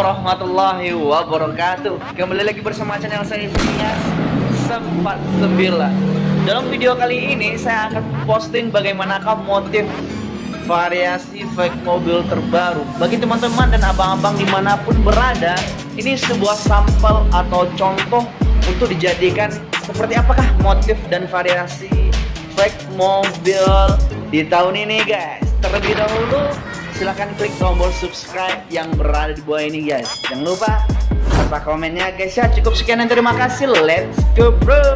warahmatullahi wabarakatuh. Kembali lagi bersama channel saya Sinias 49 Dalam video kali ini saya akan posting bagaimanakah motif variasi fake mobil terbaru. Bagi teman-teman dan abang-abang di mana pun berada Ini sebuah sampel atau contoh untuk dijadikan seperti apakah motif dan variasi fake mobil di tahun ini guys. Terlebih dahulu silahkan klik tombol subscribe yang berada di bawah ini guys. Jangan lupa serta komennya guys ya. Cukup sekian dan terima kasih. Let's go bro